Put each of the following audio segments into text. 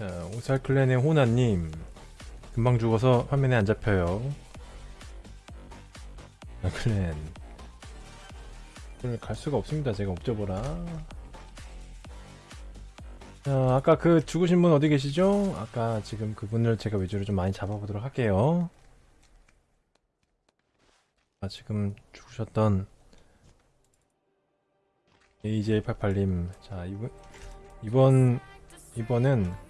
자, 오살클랜의 호나님. 금방 죽어서 화면에 안 잡혀요. 오살클랜. 오늘 갈 수가 없습니다. 제가 옵저버라. 자, 아까 그 죽으신 분 어디 계시죠? 아까 지금 그분을 제가 위주로 좀 많이 잡아보도록 할게요. 아, 지금 죽으셨던 AJ88님. 자, 이분, 이번, 이번은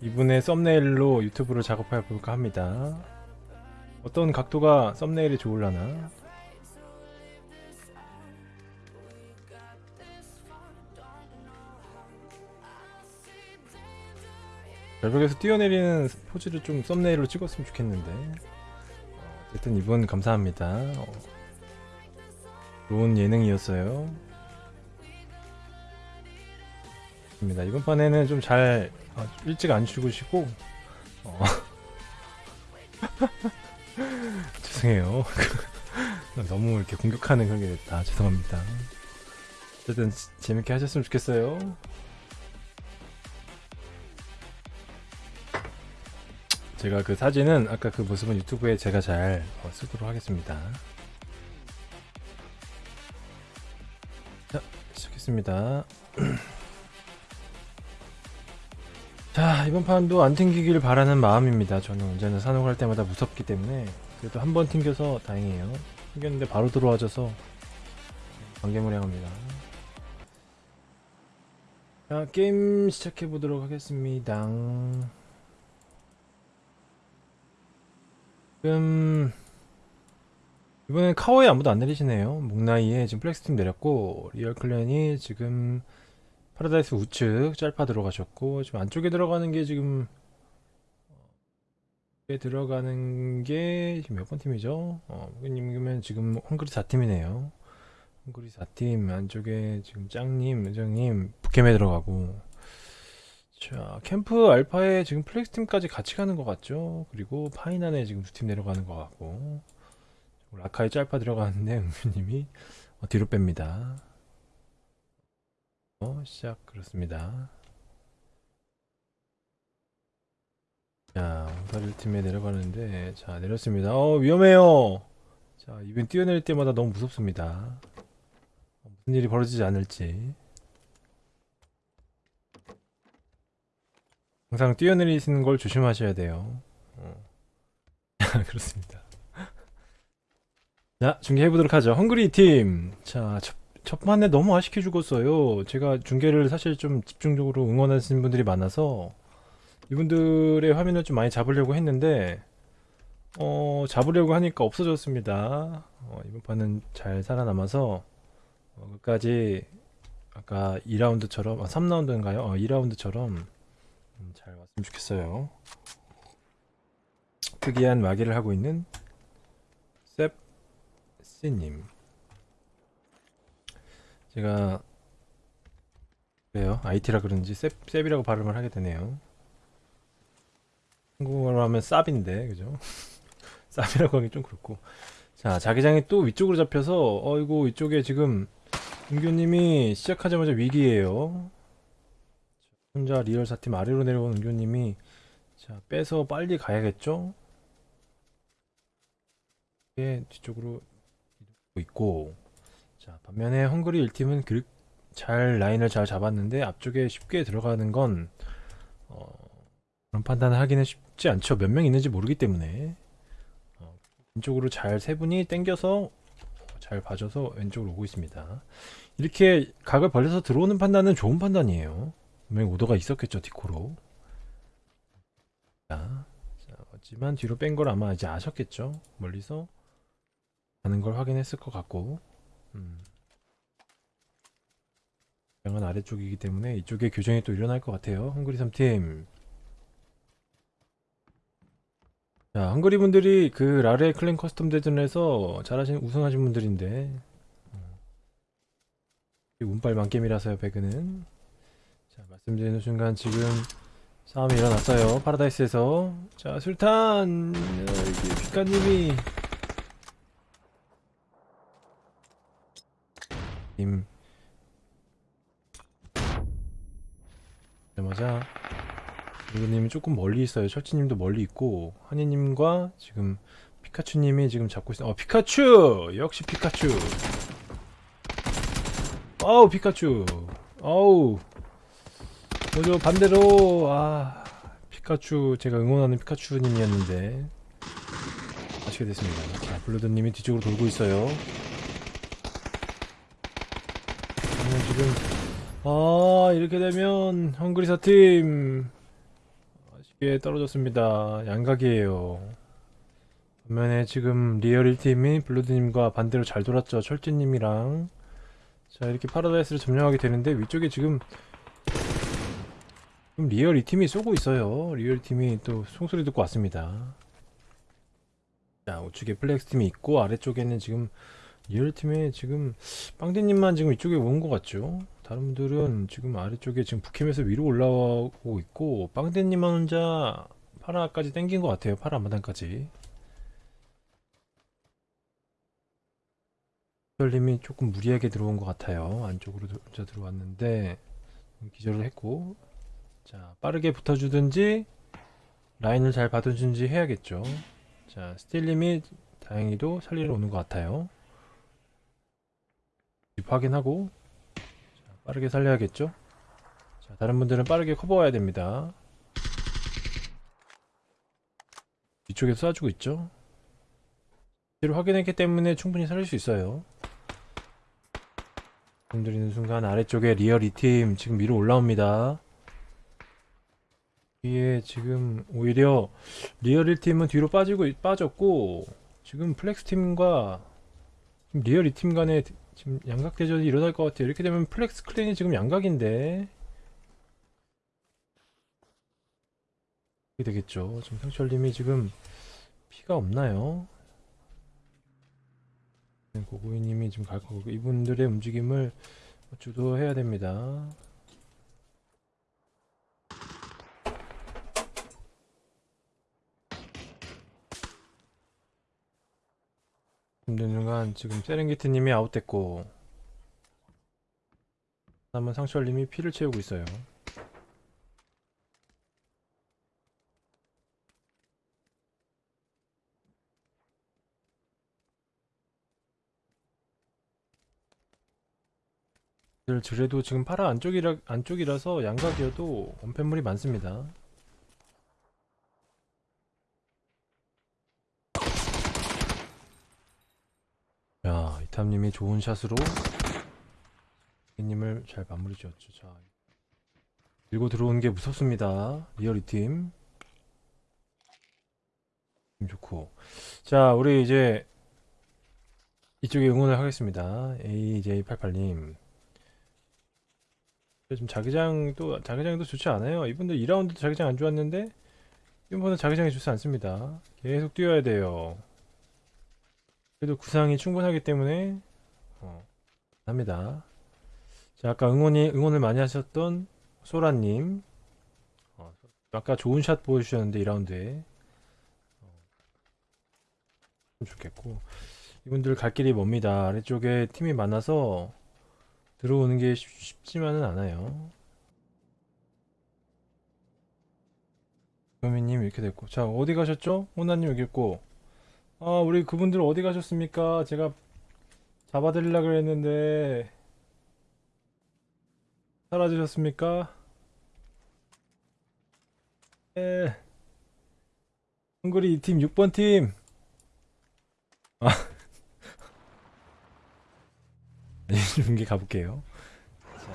이분의 썸네일로 유튜브를 작업해 볼까 합니다. 어떤 각도가 썸네일이 좋을라나? 절벽에서 뛰어내리는 포즈를 좀 썸네일로 찍었으면 좋겠는데. 어, 어쨌든 이분 감사합니다. 어, 좋은 예능이었어요. 입니다. 이번 판에는 좀 잘 일찍 안 죽으시고 어. 죄송해요. 너무 이렇게 공격하는 그런 게 됐다. 죄송합니다. 어쨌든 재밌게 하셨으면 좋겠어요. 제가 그 사진은 아까 그 모습은 유튜브에 제가 잘 어, 쓰도록 하겠습니다. 자, 시작했습니다. 자 이번 판도 안 튕기길 바라는 마음입니다. 저는 언제나 산옥할 때마다 무섭기 때문에 그래도 한 번 튕겨서 다행이에요. 튕겼는데 바로 들어와줘서 관계무량합니다. 자 게임 시작해보도록 하겠습니다. 지금 이번엔 카오에 아무도 안 내리시네요. 목나이에 지금 플렉스팀 내렸고 리얼clan이 지금 파라다이스 우측 짤파 들어가셨고 지금 안쪽에 들어가는 게 지금 에 들어가는 게 지금 몇 번 팀이죠? 어, 무기님이면 지금 헝그리 4팀이네요. 헝그리 4팀 안쪽에 지금 짱님, 의정님, 북캠에 들어가고 자 캠프 알파에 지금 플렉스 팀까지 같이 가는 것 같죠? 그리고 파이난에 지금 두 팀 내려가는 것 같고 라카에 짤파 들어가는데 은규님이 어, 뒤로 뺍니다. 어, 시작 그렇습니다. 자, 오사릴 팀에 내려가는데 자 내렸습니다. 어 위험해요. 자 이번 뛰어낼 때마다 너무 무섭습니다. 어, 무슨 일이 벌어지지 않을지. 항상 뛰어내리시는 걸 조심하셔야 돼요. 어. 그렇습니다. 자 중계해보도록 하죠. 헝그리 팀. 자 첫, 첫 판에 너무 아쉽게 죽었어요. 제가 중계를 사실 좀 집중적으로 응원하시는 분들이 많아서 이분들의 화면을 좀 많이 잡으려고 했는데 어 잡으려고 하니까 없어졌습니다. 어, 이번 판은 잘 살아남아서 어, 끝까지 아까 2라운드처럼 아, 3라운드인가요? 어, 2라운드처럼 음, 잘 왔으면 좋겠어요. 특이한 마개를 하고 있는 셉씨님 제가 그래요 IT라 그런지 셉, 셉이라고 발음을 하게 되네요. 한국어로 하면 쌉인데 그죠? 쌉이라고 하기 좀 그렇고. 자 자기장이 또 위쪽으로 잡혀서 어이구 이쪽에 지금 은교님이 시작하자마자 위기에요. 혼자 리얼 사팀 아래로 내려온 은교님이 자 빼서 빨리 가야겠죠? 예, 뒤쪽으로 있고 자 반면에 헝그리 1팀은 그, 잘 라인을 잘 잡았는데 앞쪽에 쉽게 들어가는 건 어, 그런 판단을 하기는 쉽지 않죠. 몇 명 있는지 모르기 때문에. 어, 왼쪽으로 잘 세 분이 땡겨서 잘 봐줘서 왼쪽으로 오고 있습니다. 이렇게 각을 벌려서 들어오는 판단은 좋은 판단이에요. 분명히 오더가 있었겠죠 디코로. 자, 자, 하지만 뒤로 뺀 걸 아마 이제 아셨겠죠. 멀리서 가는 걸 확인했을 것 같고 음. 양은 아래쪽이기 때문에 이쪽에 교전이 또 일어날 것 같아요. 헝그리 3팀. 자 헝그리 분들이 그 라레 clan custom 대전에서 잘하신 우승하신 분들인데. 어. 운빨 만겜이라서요 배그는. 자 말씀드리는 순간 지금 싸움이 일어났어요. 파라다이스에서. 자 술탄! 여기 빛가님이 님 되자마자 누구님이 조금 멀리 있어요. 철치님도 멀리 있고 한이님과 지금 피카츄님이 지금 잡고 있어. 어 피카츄 역시 피카츄. 아우 피카츄. 아우. 뭐죠 반대로 아 피카츄 제가 응원하는 피카츄님이었는데 아시게 됐습니다. 자 블루드님이 뒤쪽으로 돌고 있어요. 저는 지금. 아 이렇게 되면 헝그리사 팀. 아쉽게 떨어졌습니다. 양각이에요. 반면에 지금 리얼 1팀이 블루드님과 반대로 잘 돌았죠. 철진님이랑. 자 이렇게 파라다이스를 점령하게 되는데 위쪽에 지금 지금 리얼 2팀이 쏘고 있어요. 리얼 팀이 또 총소리 듣고 왔습니다. 자 우측에 플렉스 팀이 있고 아래쪽에는 지금 리얼 팀에 지금 빵디님만 지금 이쪽에 온 것 같죠? 다른 분들은 지금 아래쪽에 지금 북캠에서 위로 올라오고 있고 빵디님만 혼자 파라까지 땡긴 것 같아요. 파라 앞마당까지. 기절님이 조금 무리하게 들어온 것 같아요. 안쪽으로 들- 혼자 들어왔는데 기절을 했고 자 빠르게 붙어주든지 라인을 잘 봐주든지 해야겠죠. 자 스틸님이 다행히도 살리러 오는 것 같아요. 집 확인하고 자, 빠르게 살려야겠죠? 자, 다른 분들은 빠르게 커버해야 됩니다. 뒤쪽에서 쏴주고 있죠? 뒤로 확인했기 때문에 충분히 살릴 수 있어요. 들리는 순간 아래쪽에 리얼 2팀 지금 위로 올라옵니다. 위에 지금 오히려 리얼 1팀은 뒤로 빠지고 빠졌고 지금 플렉스 팀과 지금 리얼 2팀 간에 지금 양각 대전이 일어날 것 같아요. 이렇게 되면 플렉스 clan이 지금 양각인데 되겠죠. 지금 상철님이 지금 피가 없나요? 네, 고고이님이 지금 갈 거고 이분들의 움직임을 주도해야 됩니다. 순간 지금 세렝게티님이 아웃됐고 남은 상철님이 피를 채우고 있어요. 그래도 지금 파라 안쪽이라 안쪽이라서 양각이어도 원팬물이 많습니다. 야, 이탐님이 좋은 샷으로 님을 잘 마무리 지었죠. 자, 밀고 들어오는 게 무섭습니다. 리얼 이팀. 팀 좋고. 자, 우리 이제 이쪽에 응원을 하겠습니다. AJ88님. 지금 자기장도 자기장도 좋지 않아요. 이분들 2라운드 자기장 안 좋았는데 이번은 자기장이 좋지 않습니다. 계속 뛰어야 돼요. 그래도 구상이 충분하기 때문에 어, 합니다. 자, 아까 응원이 응원을 많이 하셨던 소라님, 어, 아까 좋은 샷 보여주셨는데 2라운드에 어, 좋겠고 이분들 갈 길이 멉니다. 아래쪽에 팀이 많아서 들어오는 게 쉽- 쉽지만은 않아요. 조미님 이렇게 됐고 자 어디 가셨죠? 호나님 여기 있고 아 우리 그분들 어디 가셨습니까? 제가 잡아드리려 그랬는데 사라지셨습니까? 예. 헝그리 2팀 6번 팀. 아. 중계 가볼게요. 자,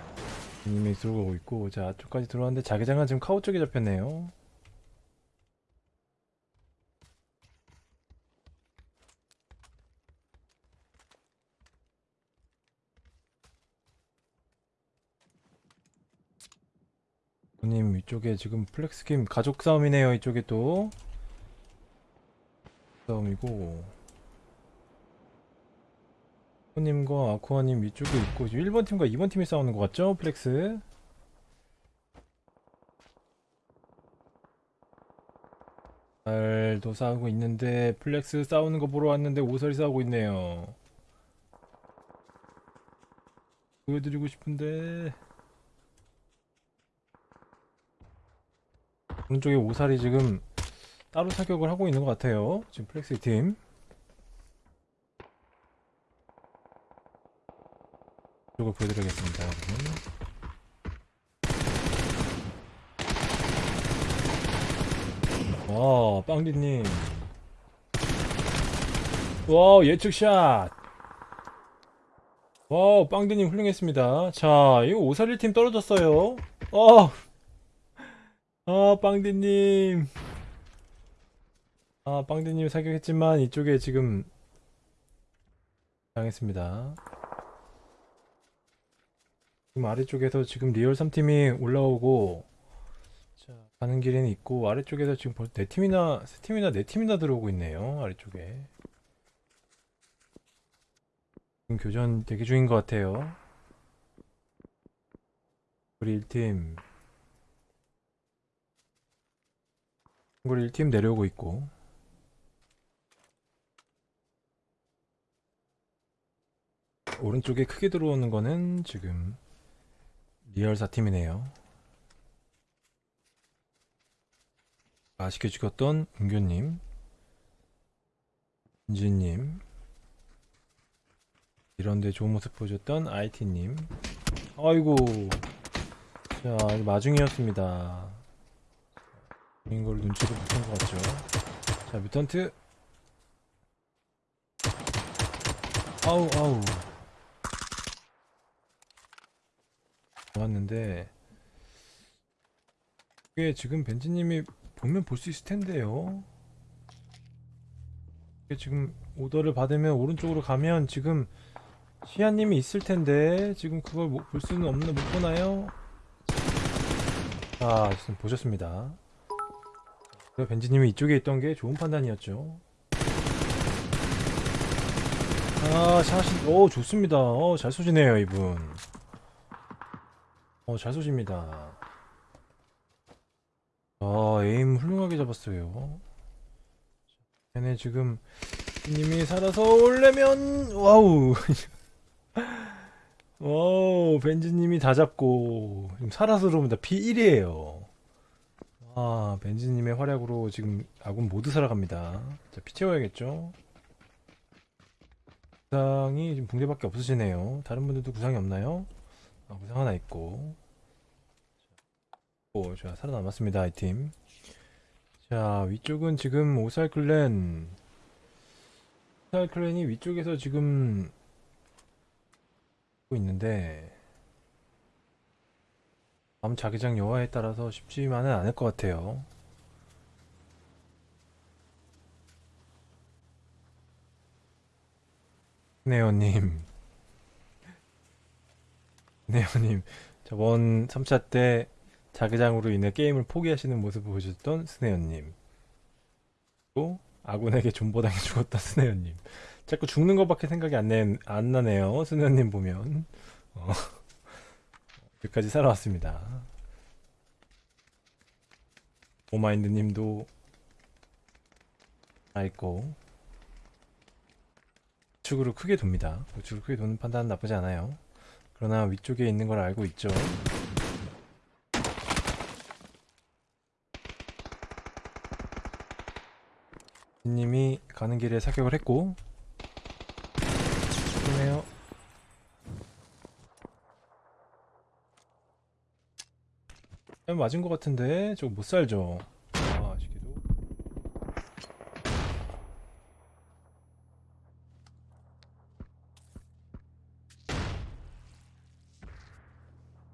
님이 들어오고 있고 자 앞쪽까지 들어왔는데 자기장은 지금 카우 쪽에 잡혔네요. 님 이쪽에 지금 플렉스킴 가족 싸움이네요. 이쪽에 또 싸움이고 님과 아쿠아님 위쪽에 있고 지금 1번 팀과 2번 팀이 싸우는 것 같죠? 플렉스 잘도 싸우고 있는데 플렉스 싸우는 거 보러 왔는데 오설이 싸우고 있네요 보여드리고 싶은데 오른쪽에 오살이 지금 따로 사격을 하고 있는 것 같아요. 지금 플렉스 팀. 이쪽을 보여드리겠습니다. 여러분. 와, 빵디님. 와, 예측샷. 와, 빵디님 훌륭했습니다. 자, 이거 오살이 팀 떨어졌어요. 어. 아, 빵디님. 아, 빵디님 사격했지만 이쪽에 지금 당했습니다. 지금 아래쪽에서 지금 리얼 3팀이 올라오고 자, 가는 길에는 있고 아래쪽에서 지금 벌써 네 팀이나 세 팀이나 네 팀이나 들어오고 있네요. 아래쪽에. 지금 교전 대기 중인 것 같아요. 우리 1팀 우리 1팀 내려오고 있고 오른쪽에 크게 들어오는 거는 지금 리얼 4팀이네요. 아쉽게 죽었던 은교님, 은진님, 이런데 좋은 모습 보여줬던 IT님. 아이고, 자 마중이었습니다. 이걸 눈치를 못한 것 같죠. 자 뮤턴트. 아우 아우. 좋았는데 이게 지금 벤지님이 보면 볼 수 있을 텐데요. 이게 지금 오더를 받으면 오른쪽으로 가면 지금 시아님이 있을 텐데 지금 그걸 못- 볼 수는 없나 못 보나요? 자, 지금 보셨습니다. 그래, 벤지님이 이쪽에 있던 게 좋은 판단이었죠. 아, 샷이, 오, 좋습니다. 어, 잘 쏘시네요, 이분. 어, 잘 쏘십니다. 아, aim 훌륭하게 잡았어요. 얘네 지금 님이 살아서 올려면 와우. 와우, 벤지님이 다 잡고 지금 살아서 들어옵니다. 피 1이에요. 아, 벤지님의 활약으로 지금 아군 모두 살아갑니다. 자, 피 채워야겠죠? 구상이 지금 붕대밖에 없으시네요. 다른 분들도 구상이 없나요? 아, 구상 하나 있고. 오, 자, 살아남았습니다, 이 팀. 자, 위쪽은 지금 오살 클랜. 오살 클랜이 위쪽에서 지금 있는데 다음 자기장 여하에 따라서 쉽지만은 않을 것 같아요. 네오님, 네오님, 저번 3차 때 자기장으로 인해 게임을 포기하시는 모습을 보여줬던 스네어님. 또 아군에게 존버당해 죽었던 스네어님. 자꾸 죽는 것밖에 생각이 안, 내, 안 나네요. 스네어님 보면. 어, 여기까지 살아왔습니다. 오마인드님도 다 있고 우측으로 크게 돕니다. 우측으로 크게 도는 판단은 나쁘지 않아요. 그러나 위쪽에 있는 걸 알고 있죠. 님이 가는 길에 사격을 했고 그러네요. 아, 맞은 것 같은데 저거 못 살죠. 아, 아쉽게도.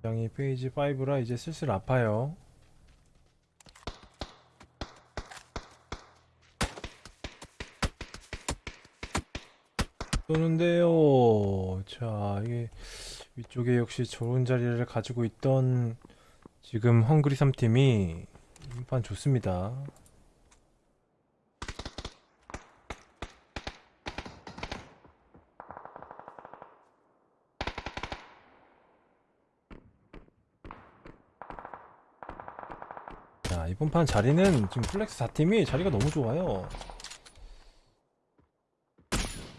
장이 페이지 5라 이제 슬슬 아파요. 쏘는데요. 자, 이게 위쪽에 역시 좋은 자리를 가지고 있던 지금 헝그리 3팀이 인판 좋습니다. 자, 이번 판 자리는 지금 플렉스 4팀이 자리가 너무 좋아요.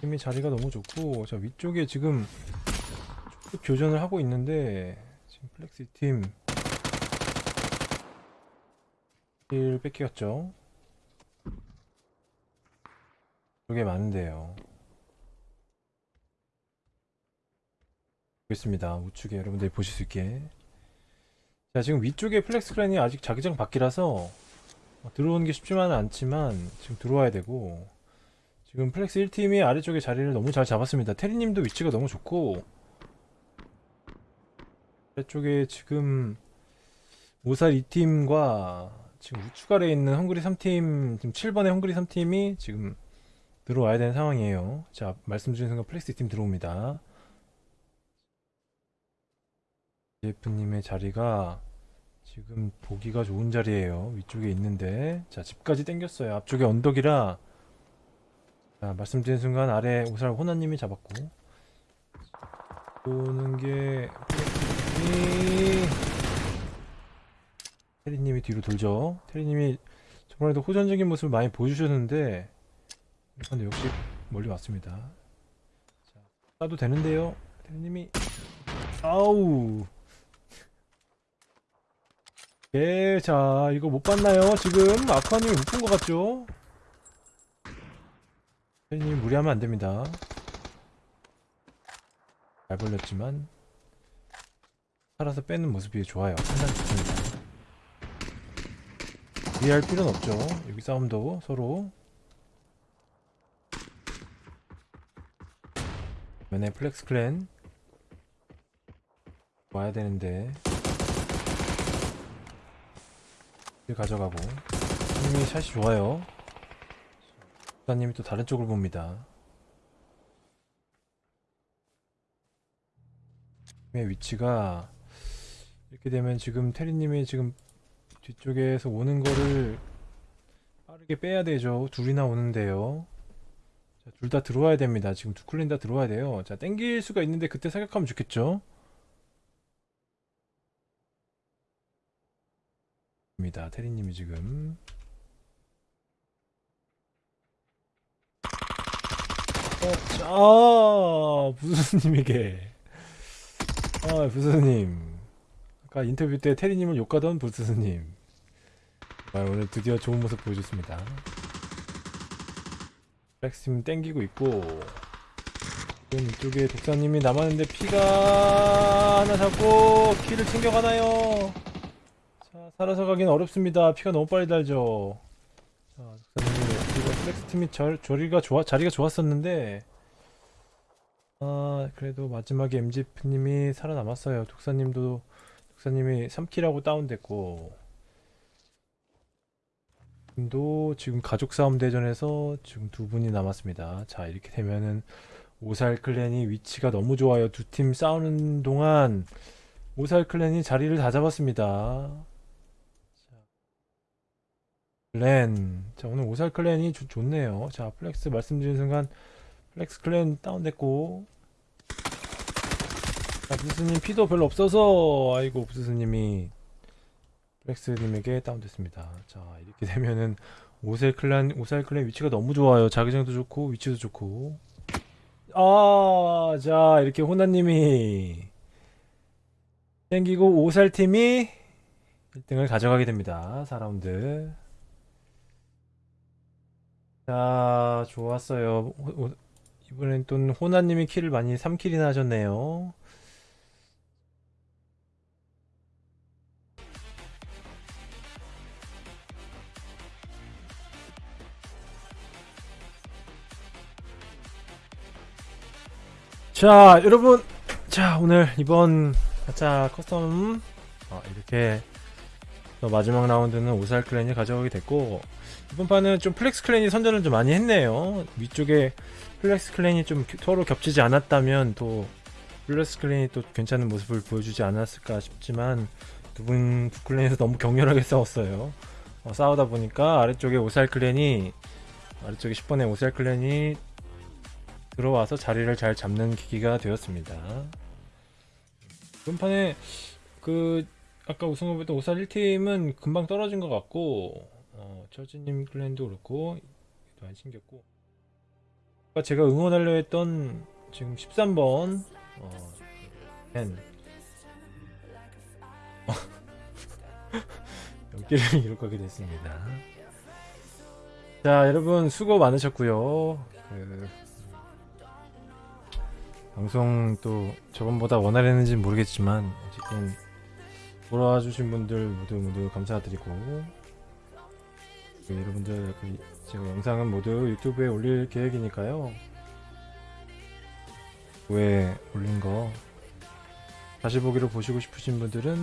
팀이 자리가 너무 좋고 자 위쪽에 지금 쭉 교전을 하고 있는데 지금 플렉스 팀 kill 뺏겼죠. 그게 많은데요. 있습니다. 우측에 여러분들이 보실 수 있게. 자, 지금 위쪽에 플렉스 clan이 아직 자기장 밖이라서 어, 들어오는 게 쉽지만은 않지만 지금 들어와야 되고 지금 플렉스 1팀이 아래쪽에 자리를 너무 잘 잡았습니다. 테리님도 위치가 너무 좋고 아래쪽에 지금 오살 2팀과 지금 우측 아래에 있는 헝그리 3팀 지금 7번의 헝그리 3팀이 지금 들어와야 되는 상황이에요. 자, 말씀 주신 순간 플렉스 2팀 들어옵니다. 제프님의 자리가 지금 보기가 좋은 자리예요. 위쪽에 있는데 자 집까지 당겼어요. 앞쪽에 언덕이라 자 말씀드린 순간 아래 오살 호나님이 잡았고 보는 게 이- 테리님이 뒤로 돌죠. 테리님이 저번에도 호전적인 모습을 많이 보여주셨는데 근데 역시 멀리 왔습니다. 자 쏴도 되는데요. 테리님이 아우 예, 자, 이거 못 봤나요? 지금 아쿠아님이 못본 것 같죠? 님 무리하면 안 됩니다. 잘 벌렸지만 살아서 빼는 모습이 좋아요. 상당히 좋습니다. 무리할 필요는 없죠. 여기 싸움도 서로. 면에 플렉스 clan. 와야 되는데. 가져가고. 님이 샷이 좋아요. 국사님이 또 다른 쪽을 봅니다. 의 위치가 이렇게 되면 지금 테리님이 지금 뒤쪽에서 오는 거를 빠르게 빼야 되죠. 둘이나 오는데요. 둘 다 들어와야 됩니다. 지금 두 클랜 다 들어와야 돼요. 자 땡길 수가 있는데 그때 사격하면 좋겠죠? 입니다. 테리님이 지금. 어, 아 부스님에게. 아 부스님. 아까 인터뷰 때 테리님을 욕하던 부스님 아, 오늘 드디어 좋은 모습 보여줬습니다. 플렉스팀 땡기고 있고 지금 이쪽에 독사님이 남았는데 피가 하나 잡고 kill을 챙겨가나요? 자, 살아서 가긴 어렵습니다. 피가 너무 빨리 달죠. 자, 독사님, 이거 플렉스 팀이 절, 저리가 좋아, 자리가 좋았었는데, 아, 그래도 마지막에 MGF님이 살아남았어요. 독사님도, 독사님이 3kill하고 다운됐고, 도 지금 가족 싸움 대전에서 지금 두 분이 남았습니다. 자, 이렇게 되면은 오살 clan이 위치가 너무 좋아요. 두 팀 싸우는 동안 오살 clan이 자리를 다 잡았습니다. clan. 자, 오늘 오살 clan이 좋, 좋네요. 자, 플렉스 말씀드린 순간 플렉스 clan 다운됐고. 자, 부스님 피도 별로 없어서 아이고 부스님이 플렉스님에게 다운됐습니다. 자, 이렇게 되면은 오살 clan 오살 clan 위치가 너무 좋아요. 자기장도 좋고 위치도 좋고. 아, 자, 이렇게 호나님이 땡기고 오살 팀이 1등을 가져가게 됩니다. 4라운드. 자, 좋았어요. 호- 호- 이번엔 또 호나님이 킬을 많이 3킬이나 하셨네요. 자, 여러분. 자, 오늘 이번 가짜 custom 어, 이렇게 또 마지막 라운드는 오살 clan이 가져가게 됐고 이번 판은 좀 플렉스 clan이 선전을 좀 많이 했네요. 위쪽에 플렉스 clan이 좀 겨- 서로 겹치지 않았다면 또 플렉스 clan이 또 괜찮은 모습을 보여주지 않았을까 싶지만 두분 두 clan에서 너무 격렬하게 싸웠어요. 어, 싸우다 보니까 아래쪽에 오살 clan이 아래쪽에 10번의 오살 클랜이 들어와서 자리를 잘 잡는 기기가 되었습니다. 이번 판에 그 아까 우승후보했던 오살 1팀은 금방 떨어진 것 같고 어, 처지님 클랜도 그렇고 또안 아까 제가 응원하려 했던 지금 13번 어, 팬 길을 잃어가게 됐습니다. 자, 여러분 수고 많으셨고요. 그 방송 또 저번보다 원활했는지 는 모르겠지만 어쨌든 돌아와 주신 분들 모두 모두 감사드리고 그 여러분들 그 제가 영상은 모두 유튜브에 올릴 계획이니까요. 후에 올린 거 다시 보기로 보시고 싶으신 분들은